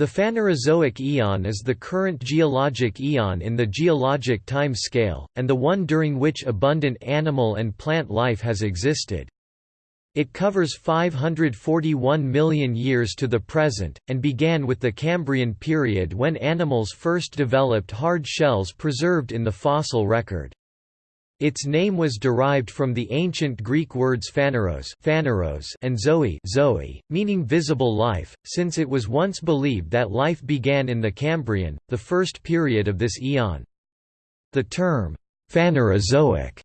The Phanerozoic eon is the current geologic eon in the geologic time scale, and the one during which abundant animal and plant life has existed. It covers 541 million years to the present, and began with the Cambrian period when animals first developed hard shells preserved in the fossil record. Its name was derived from the ancient Greek words phaneros, phaneros and zoe, zoe, meaning visible life, since it was once believed that life began in the Cambrian, the first period of this eon. The term, Phanerozoic,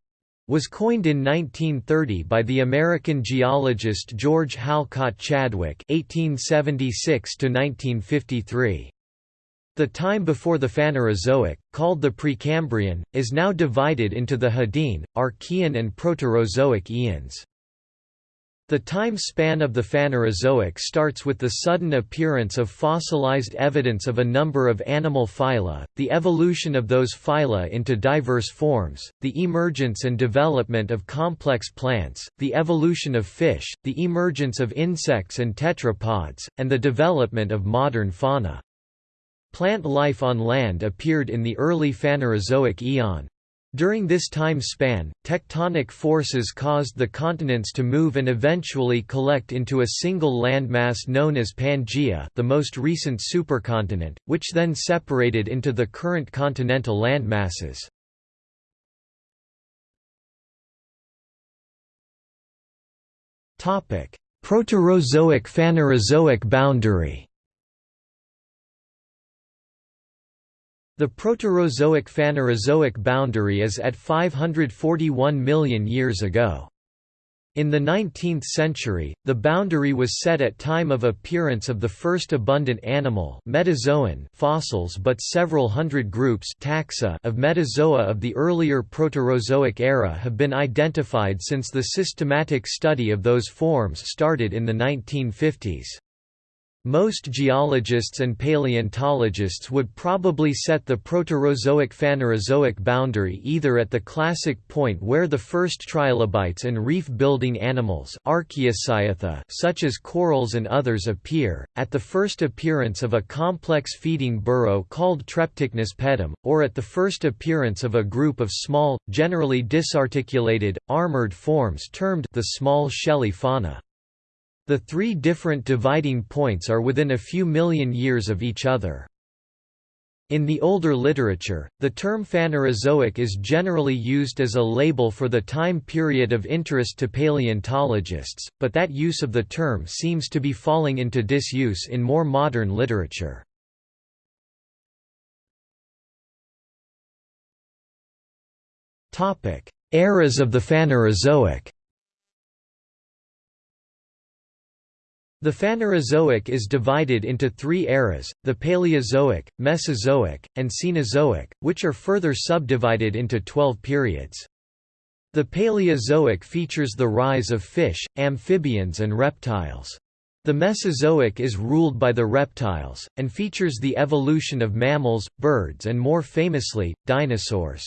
was coined in 1930 by the American geologist George Halcott Chadwick (1876–1953). The time before the Phanerozoic, called the Precambrian, is now divided into the Hadean, Archean and Proterozoic eons. The time span of the Phanerozoic starts with the sudden appearance of fossilized evidence of a number of animal phyla, the evolution of those phyla into diverse forms, the emergence and development of complex plants, the evolution of fish, the emergence of insects and tetrapods, and the development of modern fauna. Plant life on land appeared in the early Phanerozoic eon. During this time span, tectonic forces caused the continents to move and eventually collect into a single landmass known as Pangaea the most recent supercontinent, which then separated into the current continental landmasses. Proterozoic–Phanerozoic boundary The Proterozoic–Phanerozoic boundary is at 541 million years ago. In the 19th century, the boundary was set at time of appearance of the first abundant animal metazoan fossils but several hundred groups taxa of metazoa of the earlier Proterozoic era have been identified since the systematic study of those forms started in the 1950s. Most geologists and paleontologists would probably set the Proterozoic-Phanerozoic boundary either at the classic point where the first trilobites and reef-building animals such as corals and others appear, at the first appearance of a complex feeding burrow called Treptichnus pedum, or at the first appearance of a group of small, generally disarticulated, armored forms termed the small shelly fauna. The three different dividing points are within a few million years of each other. In the older literature, the term Phanerozoic is generally used as a label for the time period of interest to paleontologists, but that use of the term seems to be falling into disuse in more modern literature. Eras of the Phanerozoic The Phanerozoic is divided into three eras, the Paleozoic, Mesozoic, and Cenozoic, which are further subdivided into twelve periods. The Paleozoic features the rise of fish, amphibians and reptiles. The Mesozoic is ruled by the reptiles, and features the evolution of mammals, birds and more famously, dinosaurs.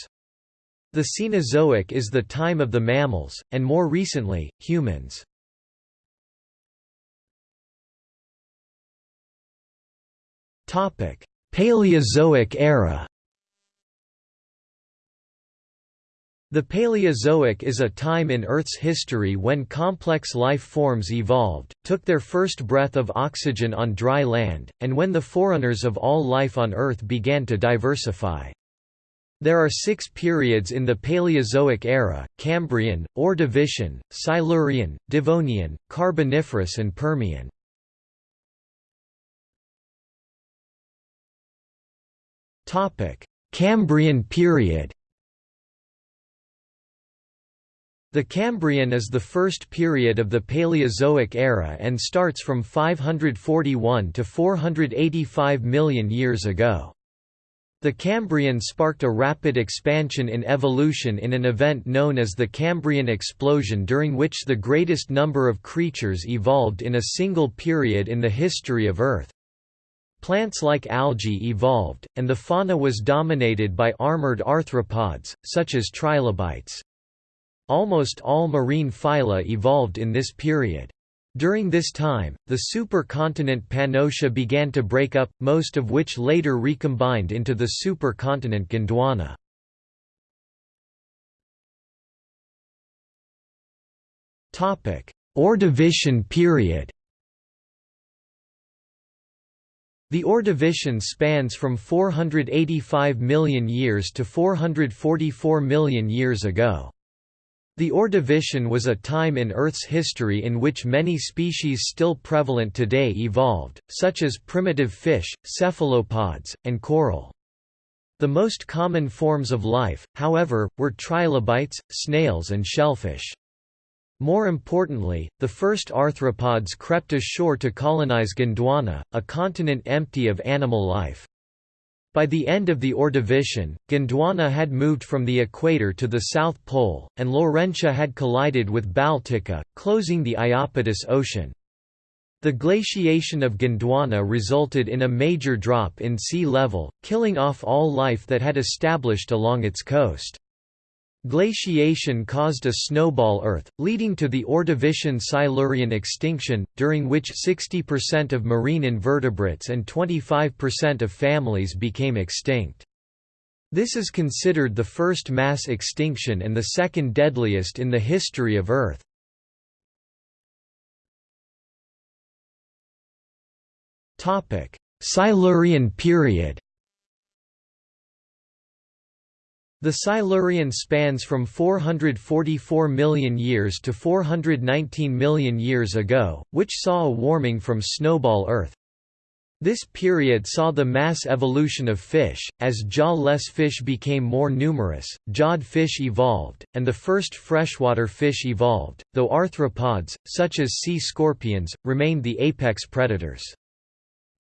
The Cenozoic is the time of the mammals, and more recently, humans. Topic: Paleozoic era. The Paleozoic is a time in Earth's history when complex life forms evolved, took their first breath of oxygen on dry land, and when the forerunners of all life on Earth began to diversify. There are six periods in the Paleozoic era, Cambrian, Ordovician, Silurian, Devonian, Carboniferous and Permian. Topic: Cambrian period. The Cambrian is the first period of the Paleozoic era and starts from 541 to 485 million years ago. The Cambrian sparked a rapid expansion in evolution in an event known as the Cambrian explosion during which the greatest number of creatures evolved in a single period in the history of Earth. Plants like algae evolved, and the fauna was dominated by armored arthropods, such as trilobites. Almost all marine phyla evolved in this period. During this time, the supercontinent Pannotia began to break up, most of which later recombined into the supercontinent Gondwana. Ordovician period The Ordovician spans from 485 million years to 444 million years ago. The Ordovician was a time in Earth's history in which many species still prevalent today evolved, such as primitive fish, cephalopods, and coral. The most common forms of life, however, were trilobites, snails and shellfish. More importantly, the first arthropods crept ashore to colonize Gondwana, a continent empty of animal life. By the end of the Ordovician, Gondwana had moved from the equator to the South Pole, and Laurentia had collided with Baltica, closing the Iapetus Ocean. The glaciation of Gondwana resulted in a major drop in sea level, killing off all life that had established along its coast. Glaciation caused a snowball Earth, leading to the Ordovician Silurian extinction, during which 60% of marine invertebrates and 25% of families became extinct. This is considered the first mass extinction and the second deadliest in the history of Earth. Silurian period The Silurian spans from 444 million years to 419 million years ago, which saw a warming from snowball Earth. This period saw the mass evolution of fish, as jaw-less fish became more numerous, jawed fish evolved, and the first freshwater fish evolved, though arthropods, such as sea scorpions, remained the apex predators.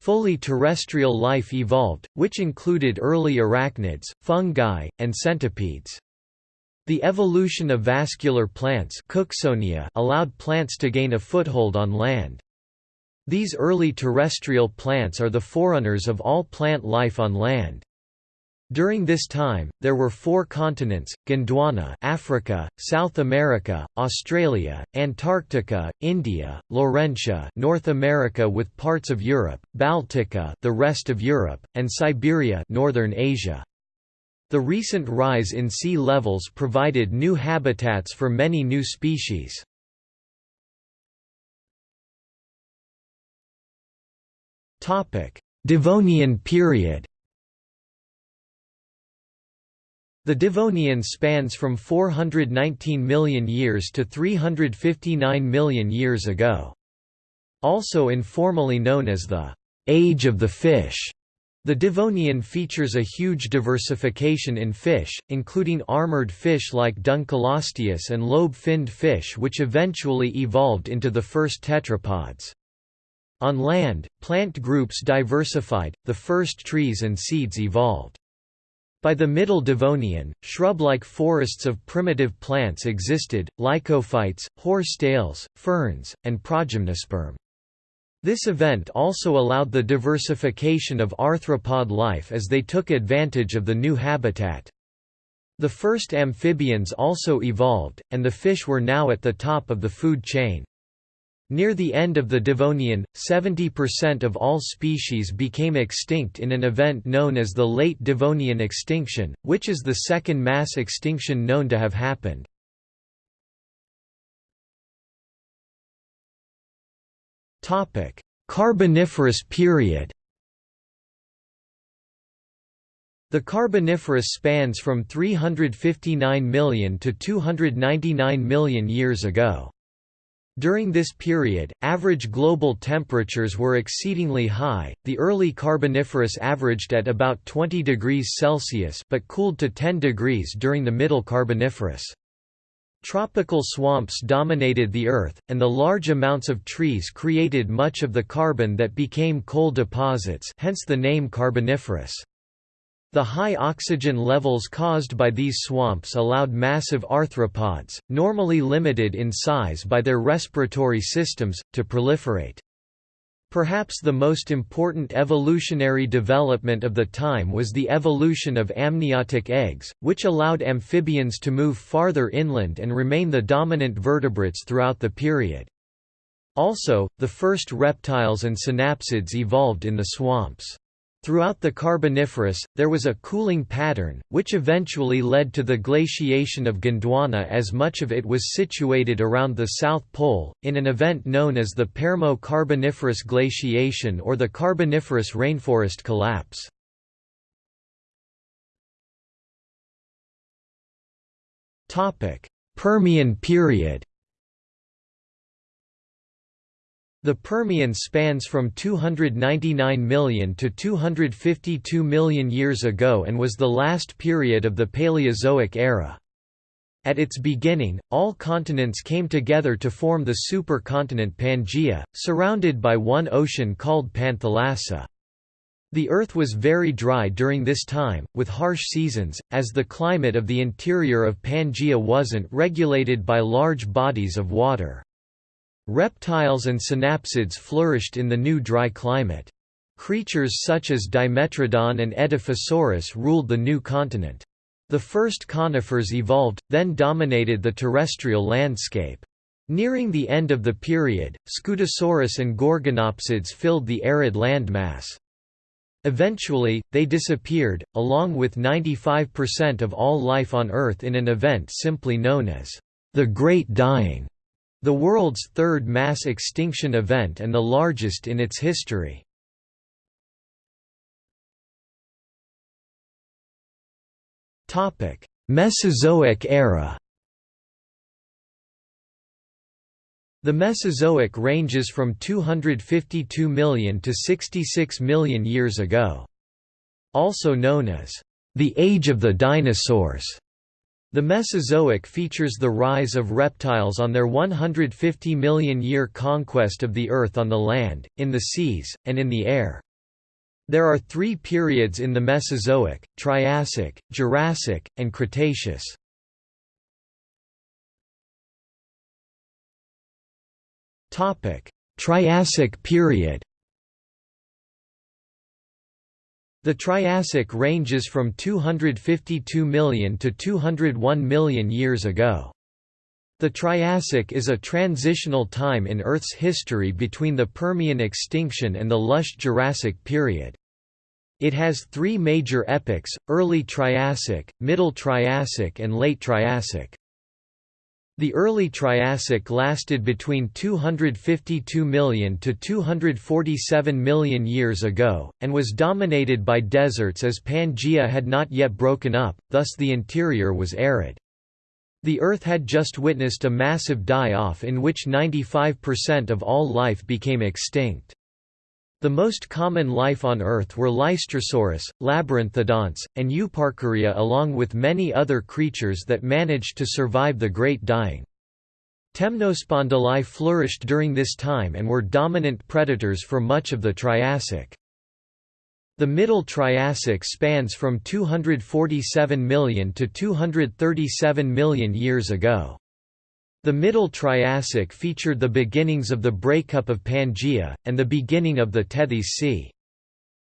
Fully terrestrial life evolved, which included early arachnids, fungi, and centipedes. The evolution of vascular plants allowed plants to gain a foothold on land. These early terrestrial plants are the forerunners of all plant life on land. During this time, there were four continents, Gondwana Africa, South America, Australia, Antarctica, India, Laurentia North America with parts of Europe, Baltica the rest of Europe, and Siberia Northern Asia. The recent rise in sea levels provided new habitats for many new species. Devonian period The Devonian spans from 419 million years to 359 million years ago. Also informally known as the «age of the fish», the Devonian features a huge diversification in fish, including armored fish like Dunkleosteus and lobe-finned fish which eventually evolved into the first tetrapods. On land, plant groups diversified, the first trees and seeds evolved. By the Middle Devonian, shrub-like forests of primitive plants existed, lycophytes, horsetails, ferns, and progymnosperm. This event also allowed the diversification of arthropod life as they took advantage of the new habitat. The first amphibians also evolved, and the fish were now at the top of the food chain. Near the end of the Devonian, 70% of all species became extinct in an event known as the Late Devonian extinction, which is the second mass extinction known to have happened. Carboniferous period The Carboniferous spans from 359 million to 299 million years ago. During this period, average global temperatures were exceedingly high. The early Carboniferous averaged at about 20 degrees Celsius but cooled to 10 degrees during the Middle Carboniferous. Tropical swamps dominated the Earth, and the large amounts of trees created much of the carbon that became coal deposits hence the name Carboniferous. The high oxygen levels caused by these swamps allowed massive arthropods, normally limited in size by their respiratory systems, to proliferate. Perhaps the most important evolutionary development of the time was the evolution of amniotic eggs, which allowed amphibians to move farther inland and remain the dominant vertebrates throughout the period. Also, the first reptiles and synapsids evolved in the swamps. Throughout the Carboniferous, there was a cooling pattern, which eventually led to the glaciation of Gondwana as much of it was situated around the South Pole, in an event known as the Permo-Carboniferous glaciation or the Carboniferous rainforest collapse. Permian period The Permian spans from 299 million to 252 million years ago and was the last period of the Paleozoic era. At its beginning, all continents came together to form the supercontinent Pangaea, surrounded by one ocean called Panthalassa. The Earth was very dry during this time, with harsh seasons, as the climate of the interior of Pangaea wasn't regulated by large bodies of water. Reptiles and synapsids flourished in the new dry climate. Creatures such as Dimetrodon and Edaphosaurus ruled the new continent. The first conifers evolved, then dominated the terrestrial landscape. Nearing the end of the period, Scutosaurus and Gorgonopsids filled the arid landmass. Eventually, they disappeared, along with 95% of all life on Earth in an event simply known as the Great Dying. The world's third mass extinction event and the largest in its history. Mesozoic era The Mesozoic ranges from 252 million to 66 million years ago. Also known as the Age of the Dinosaurs. The Mesozoic features the rise of reptiles on their 150 million year conquest of the Earth on the land, in the seas, and in the air. There are three periods in the Mesozoic, Triassic, Jurassic, and Cretaceous. Triassic period The Triassic ranges from 252 million to 201 million years ago. The Triassic is a transitional time in Earth's history between the Permian extinction and the lush Jurassic period. It has three major epochs, Early Triassic, Middle Triassic and Late Triassic. The early Triassic lasted between 252 million to 247 million years ago, and was dominated by deserts as Pangaea had not yet broken up, thus the interior was arid. The Earth had just witnessed a massive die-off in which 95% of all life became extinct. The most common life on Earth were Lystrosaurus, Labyrinthodonts, and Euparkeria along with many other creatures that managed to survive the Great Dying. Temnospondyli flourished during this time and were dominant predators for much of the Triassic. The Middle Triassic spans from 247 million to 237 million years ago. The Middle Triassic featured the beginnings of the breakup of Pangaea, and the beginning of the Tethys Sea.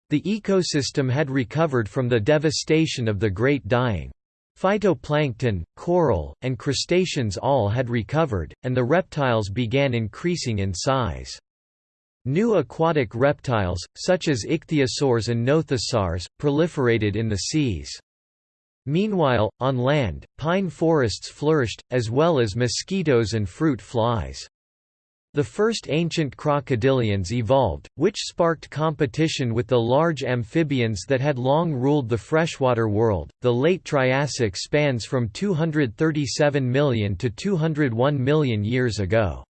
The ecosystem had recovered from the devastation of the Great Dying. Phytoplankton, coral, and crustaceans all had recovered, and the reptiles began increasing in size. New aquatic reptiles, such as ichthyosaurs and nothosaurs, proliferated in the seas. Meanwhile, on land, pine forests flourished, as well as mosquitoes and fruit flies. The first ancient crocodilians evolved, which sparked competition with the large amphibians that had long ruled the freshwater world. The late Triassic spans from 237 million to 201 million years ago.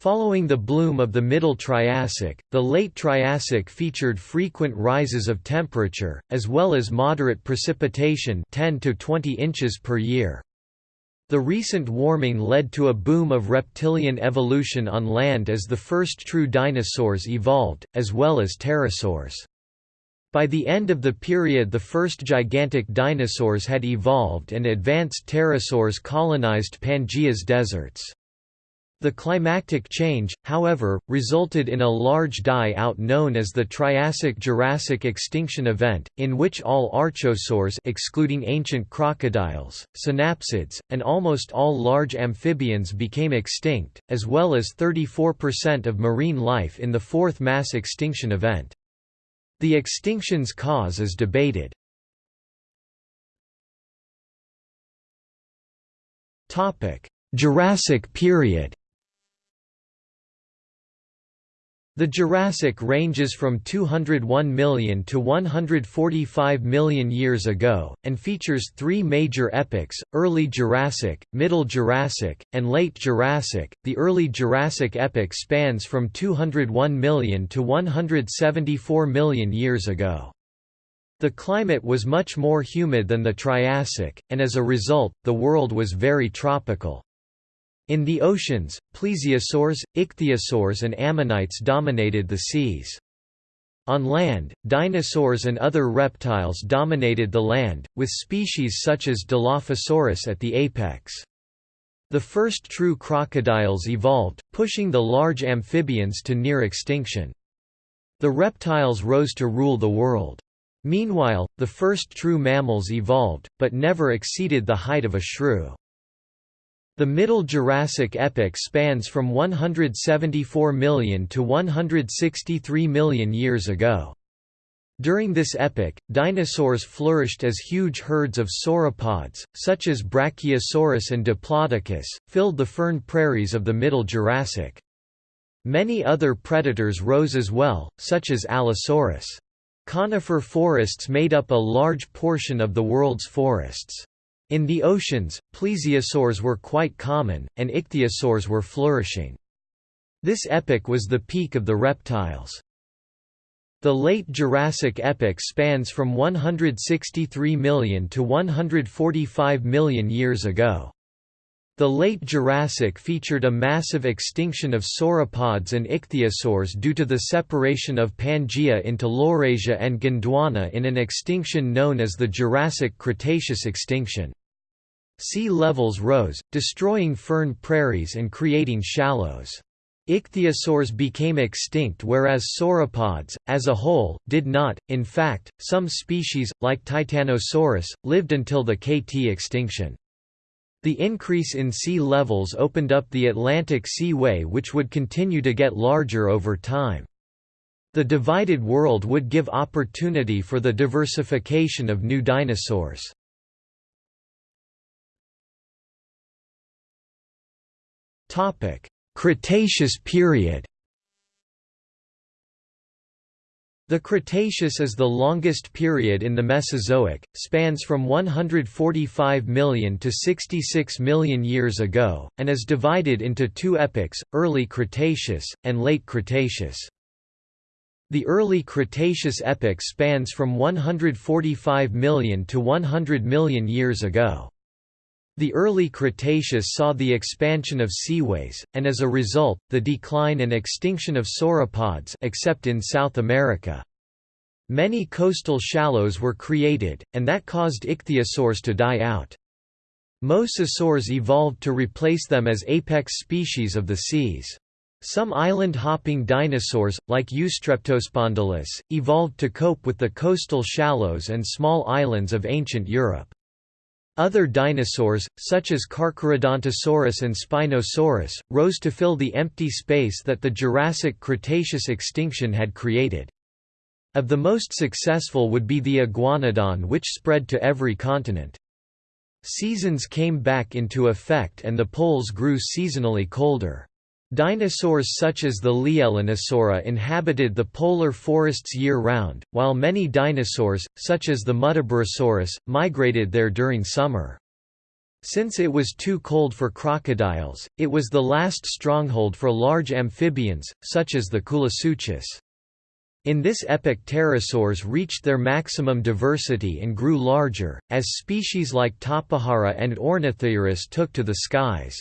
Following the bloom of the Middle Triassic, the Late Triassic featured frequent rises of temperature, as well as moderate precipitation 10 to 20 inches per year. The recent warming led to a boom of reptilian evolution on land as the first true dinosaurs evolved, as well as pterosaurs. By the end of the period the first gigantic dinosaurs had evolved and advanced pterosaurs colonized Pangaea's deserts. The climactic change, however, resulted in a large die-out known as the Triassic-Jurassic extinction event, in which all archosaurs excluding ancient crocodiles, synapsids, and almost all large amphibians became extinct, as well as 34% of marine life in the fourth mass extinction event. The extinction's cause is debated. Jurassic period The Jurassic ranges from 201 million to 145 million years ago, and features three major epochs Early Jurassic, Middle Jurassic, and Late Jurassic. The Early Jurassic epoch spans from 201 million to 174 million years ago. The climate was much more humid than the Triassic, and as a result, the world was very tropical. In the oceans, plesiosaurs, ichthyosaurs and ammonites dominated the seas. On land, dinosaurs and other reptiles dominated the land, with species such as Dilophosaurus at the apex. The first true crocodiles evolved, pushing the large amphibians to near extinction. The reptiles rose to rule the world. Meanwhile, the first true mammals evolved, but never exceeded the height of a shrew. The Middle Jurassic epoch spans from 174 million to 163 million years ago. During this epoch, dinosaurs flourished as huge herds of sauropods, such as Brachiosaurus and Diplodocus, filled the fern prairies of the Middle Jurassic. Many other predators rose as well, such as Allosaurus. Conifer forests made up a large portion of the world's forests. In the oceans, plesiosaurs were quite common, and ichthyosaurs were flourishing. This epoch was the peak of the reptiles. The late Jurassic epoch spans from 163 million to 145 million years ago. The late Jurassic featured a massive extinction of sauropods and ichthyosaurs due to the separation of Pangaea into Laurasia and Gondwana in an extinction known as the Jurassic Cretaceous extinction. Sea levels rose, destroying fern prairies and creating shallows. Ichthyosaurs became extinct whereas sauropods, as a whole, did not. In fact, some species, like Titanosaurus, lived until the KT extinction. The increase in sea levels opened up the Atlantic Seaway which would continue to get larger over time. The divided world would give opportunity for the diversification of new dinosaurs. Topic: Cretaceous period. The Cretaceous is the longest period in the Mesozoic, spans from 145 million to 66 million years ago, and is divided into two epochs, Early Cretaceous, and Late Cretaceous. The Early Cretaceous epoch spans from 145 million to 100 million years ago. The early Cretaceous saw the expansion of seaways, and as a result, the decline and extinction of sauropods except in South America. Many coastal shallows were created, and that caused ichthyosaurs to die out. Mosasaurs evolved to replace them as apex species of the seas. Some island-hopping dinosaurs, like Eustreptospondylus, evolved to cope with the coastal shallows and small islands of ancient Europe. Other dinosaurs, such as Carcharodontosaurus and Spinosaurus, rose to fill the empty space that the Jurassic-Cretaceous extinction had created. Of the most successful would be the iguanodon which spread to every continent. Seasons came back into effect and the poles grew seasonally colder. Dinosaurs such as the Leaellynasaura inhabited the polar forests year-round, while many dinosaurs, such as the Muttaburrasaurus, migrated there during summer. Since it was too cold for crocodiles, it was the last stronghold for large amphibians, such as the Koolasuchus. In this epoch pterosaurs reached their maximum diversity and grew larger, as species like Tapejara and Ornithourus took to the skies.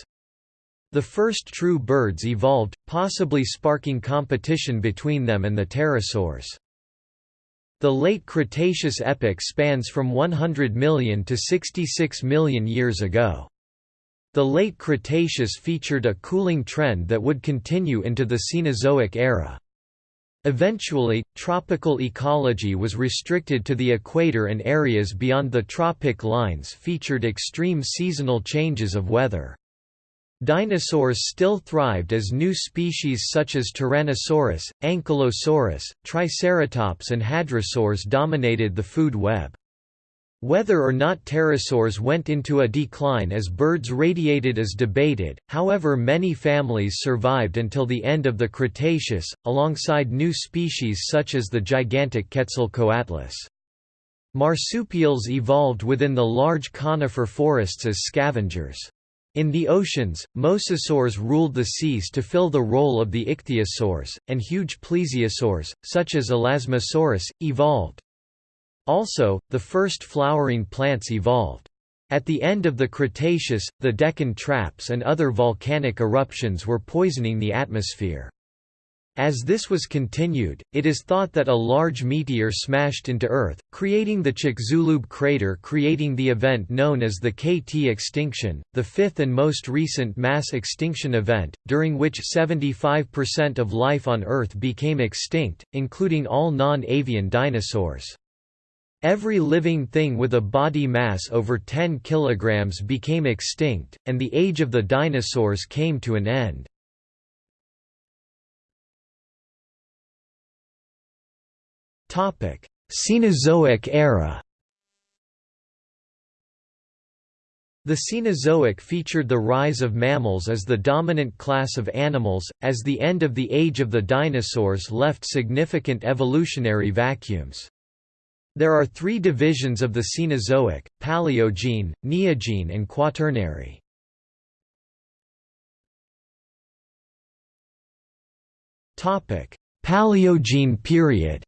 The first true birds evolved, possibly sparking competition between them and the pterosaurs. The late Cretaceous epoch spans from 100 million to 66 million years ago. The late Cretaceous featured a cooling trend that would continue into the Cenozoic era. Eventually, tropical ecology was restricted to the equator and areas beyond the tropic lines featured extreme seasonal changes of weather. Dinosaurs still thrived as new species such as Tyrannosaurus, Ankylosaurus, Triceratops and Hadrosaurs dominated the food web. Whether or not pterosaurs went into a decline as birds radiated is debated, however many families survived until the end of the Cretaceous, alongside new species such as the gigantic Quetzalcoatlus. Marsupials evolved within the large conifer forests as scavengers. In the oceans, mosasaurs ruled the seas to fill the role of the ichthyosaurs, and huge plesiosaurs, such as Elasmosaurus, evolved. Also, the first flowering plants evolved. At the end of the Cretaceous, the Deccan traps and other volcanic eruptions were poisoning the atmosphere. As this was continued, it is thought that a large meteor smashed into Earth, creating the Chicxulub crater creating the event known as the KT extinction, the fifth and most recent mass extinction event, during which 75% of life on Earth became extinct, including all non-avian dinosaurs. Every living thing with a body mass over 10 kg became extinct, and the age of the dinosaurs came to an end. Cenozoic era The Cenozoic featured the rise of mammals as the dominant class of animals, as the end of the age of the dinosaurs left significant evolutionary vacuums. There are three divisions of the Cenozoic, Paleogene, Neogene and Quaternary. Paleogene period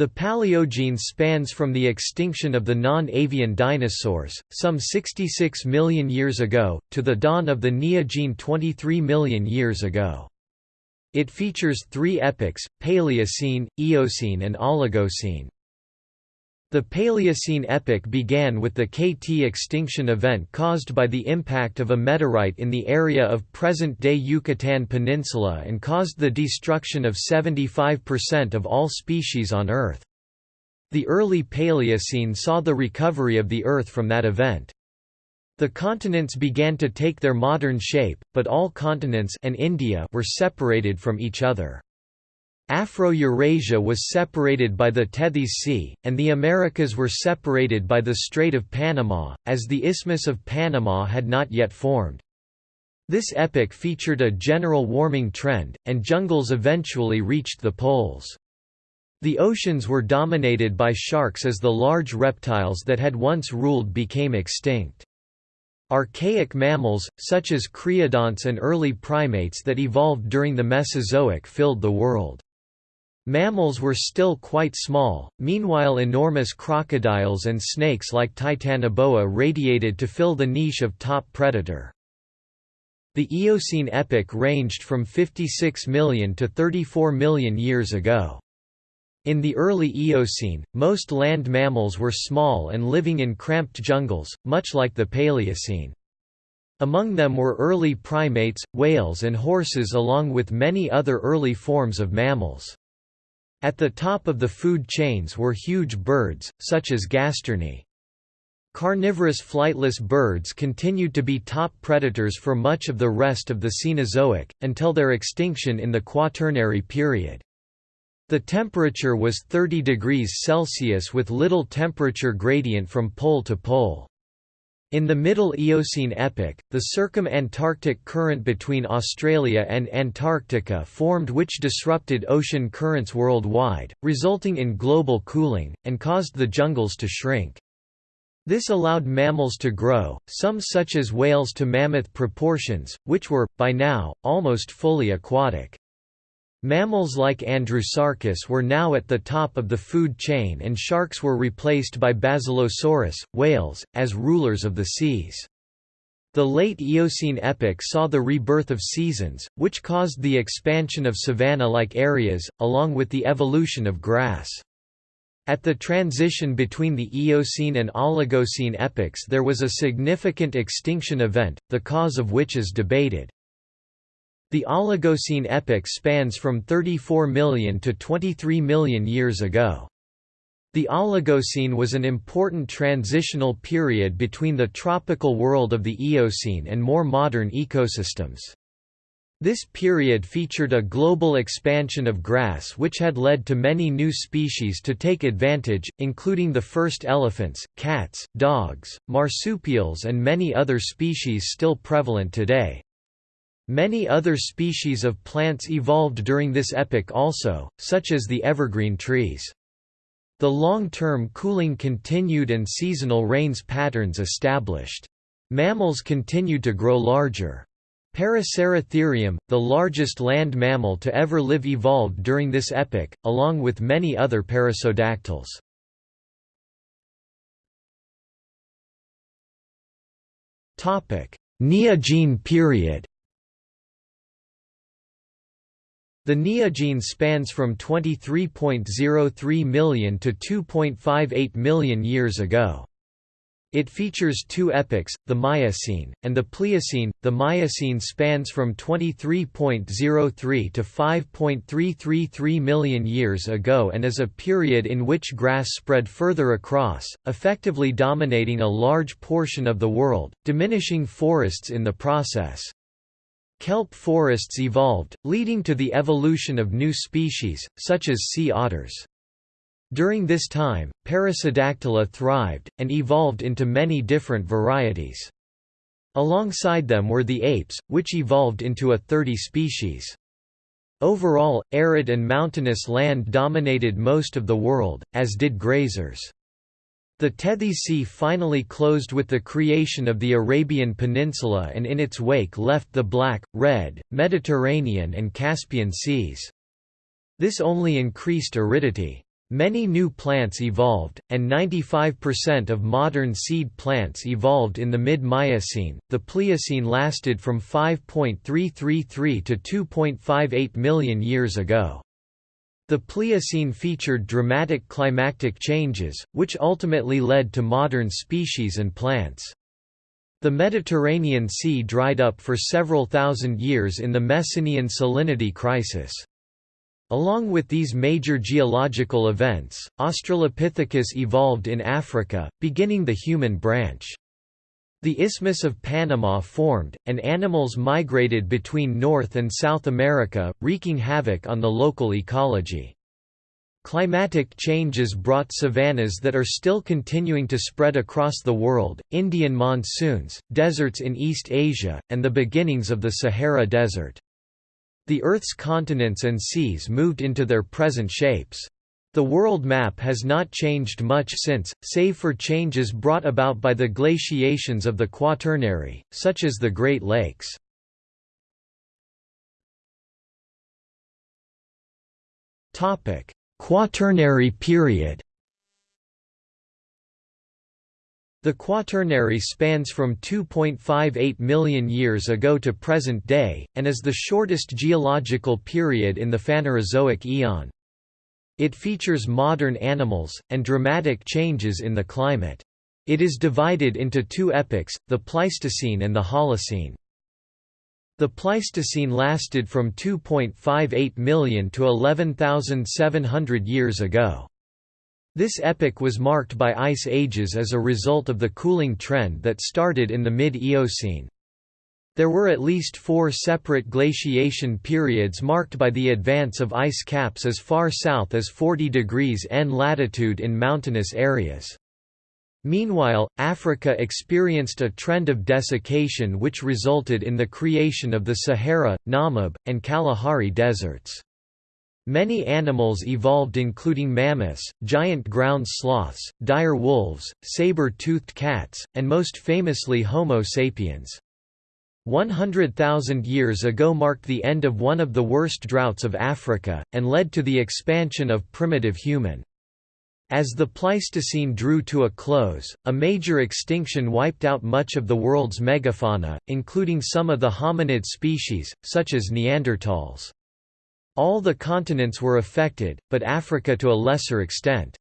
The Paleogene spans from the extinction of the non-avian dinosaurs, some 66 million years ago, to the dawn of the Neogene 23 million years ago. It features three epochs, Paleocene, Eocene and Oligocene. The Paleocene epoch began with the KT extinction event caused by the impact of a meteorite in the area of present-day Yucatan Peninsula and caused the destruction of 75% of all species on Earth. The early Paleocene saw the recovery of the Earth from that event. The continents began to take their modern shape, but all continents and India were separated from each other. Afro-Eurasia was separated by the Tethys Sea, and the Americas were separated by the Strait of Panama, as the Isthmus of Panama had not yet formed. This epoch featured a general warming trend, and jungles eventually reached the poles. The oceans were dominated by sharks as the large reptiles that had once ruled became extinct. Archaic mammals, such as creodonts and early primates that evolved during the Mesozoic filled the world. Mammals were still quite small, meanwhile enormous crocodiles and snakes like Titanoboa radiated to fill the niche of top predator. The Eocene epoch ranged from 56 million to 34 million years ago. In the early Eocene, most land mammals were small and living in cramped jungles, much like the Paleocene. Among them were early primates, whales and horses along with many other early forms of mammals. At the top of the food chains were huge birds, such as gastorni. Carnivorous flightless birds continued to be top predators for much of the rest of the Cenozoic, until their extinction in the Quaternary period. The temperature was 30 degrees Celsius with little temperature gradient from pole to pole. In the Middle Eocene epoch, the circum-Antarctic current between Australia and Antarctica formed which disrupted ocean currents worldwide, resulting in global cooling, and caused the jungles to shrink. This allowed mammals to grow, some such as whales to mammoth proportions, which were, by now, almost fully aquatic. Mammals like Andrewsarchus were now at the top of the food chain and sharks were replaced by Basilosaurus, whales, as rulers of the seas. The late Eocene epoch saw the rebirth of seasons, which caused the expansion of savanna-like areas, along with the evolution of grass. At the transition between the Eocene and Oligocene epochs there was a significant extinction event, the cause of which is debated. The Oligocene epoch spans from 34 million to 23 million years ago. The Oligocene was an important transitional period between the tropical world of the Eocene and more modern ecosystems. This period featured a global expansion of grass which had led to many new species to take advantage, including the first elephants, cats, dogs, marsupials and many other species still prevalent today. Many other species of plants evolved during this epoch also, such as the evergreen trees. The long-term cooling continued and seasonal rains patterns established. Mammals continued to grow larger. Paraceratherium, the largest land mammal to ever live evolved during this epoch, along with many other perissodactyls. Neogene period The Neogene spans from 23.03 million to 2.58 million years ago. It features two epochs, the Miocene, and the Pliocene. The Miocene spans from 23.03 to 5.333 million years ago and is a period in which grass spread further across, effectively dominating a large portion of the world, diminishing forests in the process. Kelp forests evolved, leading to the evolution of new species, such as sea otters. During this time, Perissodactyla thrived, and evolved into many different varieties. Alongside them were the apes, which evolved into a 30 species. Overall, arid and mountainous land dominated most of the world, as did grazers. The Tethys Sea finally closed with the creation of the Arabian Peninsula and in its wake left the Black, Red, Mediterranean and Caspian Seas. This only increased aridity. Many new plants evolved, and 95% of modern seed plants evolved in the mid-Miocene. The Pliocene lasted from 5.333 to 2.58 million years ago. The Pliocene featured dramatic climatic changes, which ultimately led to modern species and plants. The Mediterranean Sea dried up for several thousand years in the Messinian salinity crisis. Along with these major geological events, Australopithecus evolved in Africa, beginning the human branch. The Isthmus of Panama formed, and animals migrated between North and South America, wreaking havoc on the local ecology. Climatic changes brought savannas that are still continuing to spread across the world, Indian monsoons, deserts in East Asia, and the beginnings of the Sahara Desert. The Earth's continents and seas moved into their present shapes. The world map has not changed much since, save for changes brought about by the glaciations of the Quaternary, such as the Great Lakes. Quaternary period The Quaternary spans from 2.58 million years ago to present day, and is the shortest geological period in the Phanerozoic eon. It features modern animals, and dramatic changes in the climate. It is divided into two epochs, the Pleistocene and the Holocene. The Pleistocene lasted from 2.58 million to 11,700 years ago. This epoch was marked by ice ages as a result of the cooling trend that started in the mid-Eocene. There were at least four separate glaciation periods marked by the advance of ice caps as far south as 40 degrees N latitude in mountainous areas. Meanwhile, Africa experienced a trend of desiccation which resulted in the creation of the Sahara, Namib, and Kalahari deserts. Many animals evolved including mammoths, giant ground sloths, dire wolves, saber-toothed cats, and most famously Homo sapiens. 100,000 years ago marked the end of one of the worst droughts of Africa, and led to the expansion of primitive human. As the Pleistocene drew to a close, a major extinction wiped out much of the world's megafauna, including some of the hominid species, such as Neanderthals. All the continents were affected, but Africa to a lesser extent.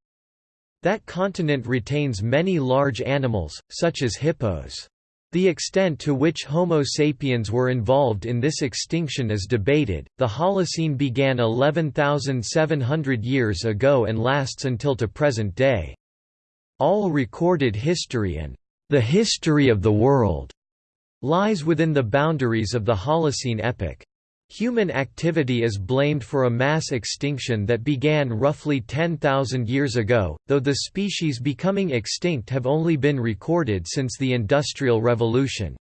That continent retains many large animals, such as hippos. The extent to which Homo sapiens were involved in this extinction is debated. The Holocene began 11,700 years ago and lasts until to present day. All recorded history and the history of the world lies within the boundaries of the Holocene epoch. Human activity is blamed for a mass extinction that began roughly 10,000 years ago, though the species becoming extinct have only been recorded since the Industrial Revolution.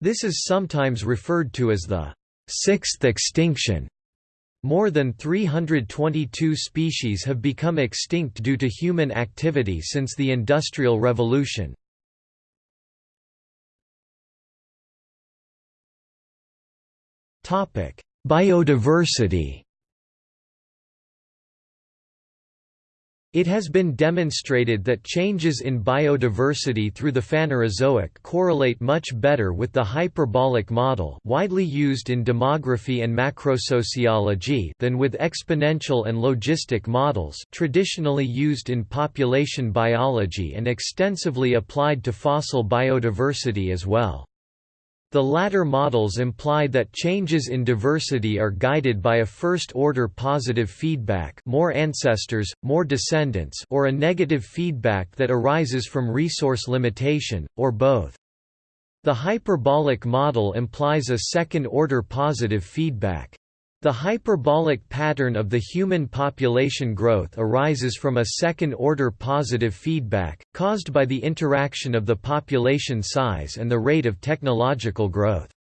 This is sometimes referred to as the sixth extinction. More than 322 species have become extinct due to human activity since the Industrial Revolution. Topic: Biodiversity. It has been demonstrated that changes in biodiversity through the Phanerozoic correlate much better with the hyperbolic model widely used in demography and macrosociology than with exponential and logistic models traditionally used in population biology and extensively applied to fossil biodiversity as well. The latter models imply that changes in diversity are guided by a first-order positive feedback more ancestors, more descendants or a negative feedback that arises from resource limitation, or both. The hyperbolic model implies a second-order positive feedback. The hyperbolic pattern of the human population growth arises from a second-order positive feedback, caused by the interaction of the population size and the rate of technological growth.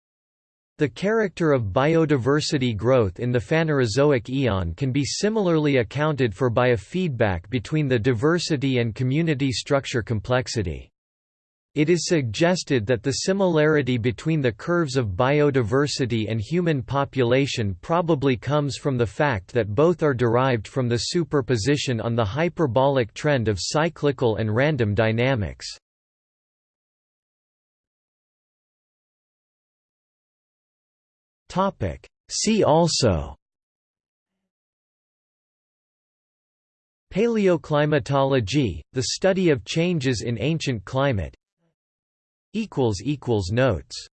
The character of biodiversity growth in the Phanerozoic eon can be similarly accounted for by a feedback between the diversity and community structure complexity. It is suggested that the similarity between the curves of biodiversity and human population probably comes from the fact that both are derived from the superposition on the hyperbolic trend of cyclical and random dynamics. See also Paleoclimatology, the study of changes in ancient climate Notes